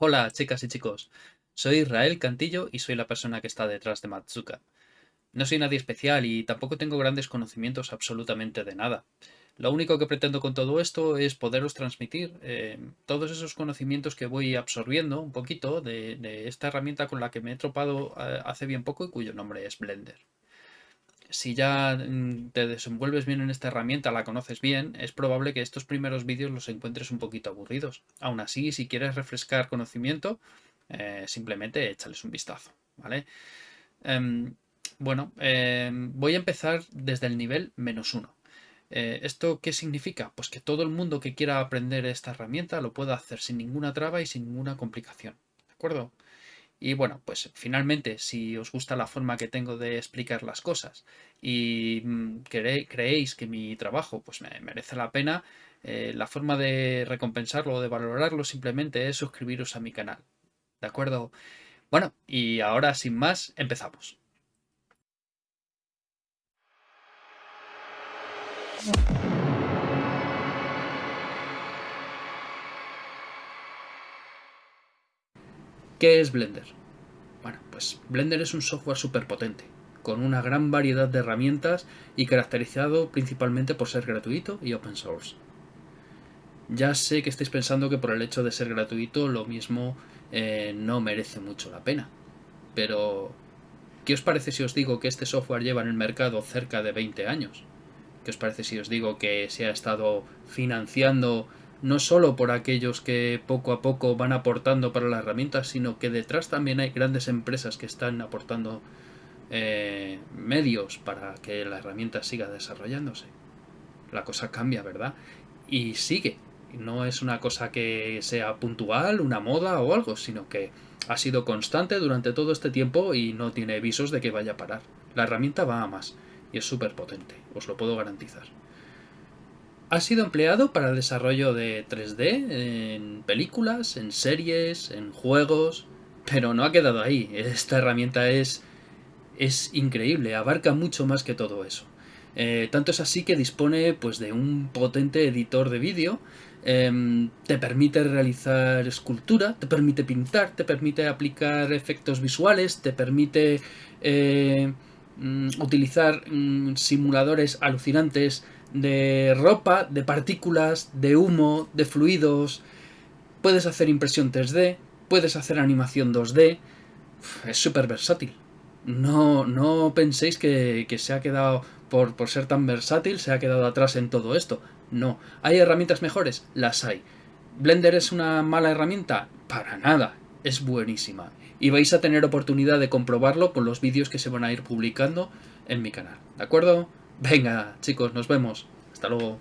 Hola chicas y chicos, soy Israel Cantillo y soy la persona que está detrás de Matsuka. No soy nadie especial y tampoco tengo grandes conocimientos absolutamente de nada. Lo único que pretendo con todo esto es poderos transmitir eh, todos esos conocimientos que voy absorbiendo un poquito de, de, esta herramienta con la que me he tropado eh, hace bien poco y cuyo nombre es Blender. Si ya mm, te desenvuelves bien en esta herramienta, la conoces bien, es probable que estos primeros vídeos los encuentres un poquito aburridos. Aún así, si quieres refrescar conocimiento, eh, simplemente échales un vistazo, ¿vale? Eh, bueno, eh, voy a empezar desde el nivel menos uno. Eh, ¿Esto qué significa? Pues que todo el mundo que quiera aprender esta herramienta lo pueda hacer sin ninguna traba y sin ninguna complicación. ¿De acuerdo? Y bueno, pues finalmente, si os gusta la forma que tengo de explicar las cosas y mm, creéis que mi trabajo pues me merece la pena, eh, la forma de recompensarlo o de valorarlo simplemente es suscribiros a mi canal. ¿De acuerdo? Bueno, y ahora sin más, empezamos. ¿Qué es Blender? Bueno, pues Blender es un software súper potente, con una gran variedad de herramientas y caracterizado principalmente por ser gratuito y open source. Ya sé que estáis pensando que por el hecho de ser gratuito lo mismo eh, no merece mucho la pena, pero ¿qué os parece si os digo que este software lleva en el mercado cerca de 20 años? ¿Qué os parece si os digo que se ha estado financiando no solo por aquellos que poco a poco van aportando para la herramienta, sino que detrás también hay grandes empresas que están aportando eh, medios para que la herramienta siga desarrollándose. La cosa cambia, ¿verdad? Y sigue. No es una cosa que sea puntual, una moda o algo, sino que ha sido constante durante todo este tiempo y no tiene visos de que vaya a parar. La herramienta va a más y es súper potente, os lo puedo garantizar. Ha sido empleado para el desarrollo de 3D en películas, en series, en juegos, pero no ha quedado ahí. Esta herramienta es, es increíble, abarca mucho más que todo eso. Eh, tanto es así que dispone pues, de un potente editor de vídeo, eh, te permite realizar escultura, te permite pintar, te permite aplicar efectos visuales, te permite eh, mm, utilizar mm, simuladores alucinantes de ropa, de partículas, de humo, de fluidos. Puedes hacer impresión 3D, puedes hacer animación 2D. Es súper versátil. No, no penséis que, que se ha quedado, por, por ser tan versátil, se ha quedado atrás en todo esto. No. ¿Hay herramientas mejores? Las hay. ¿Blender es una mala herramienta? Para nada. Es buenísima. Y vais a tener oportunidad de comprobarlo con los vídeos que se van a ir publicando en mi canal. ¿De acuerdo? Venga, chicos, nos vemos. Hasta luego.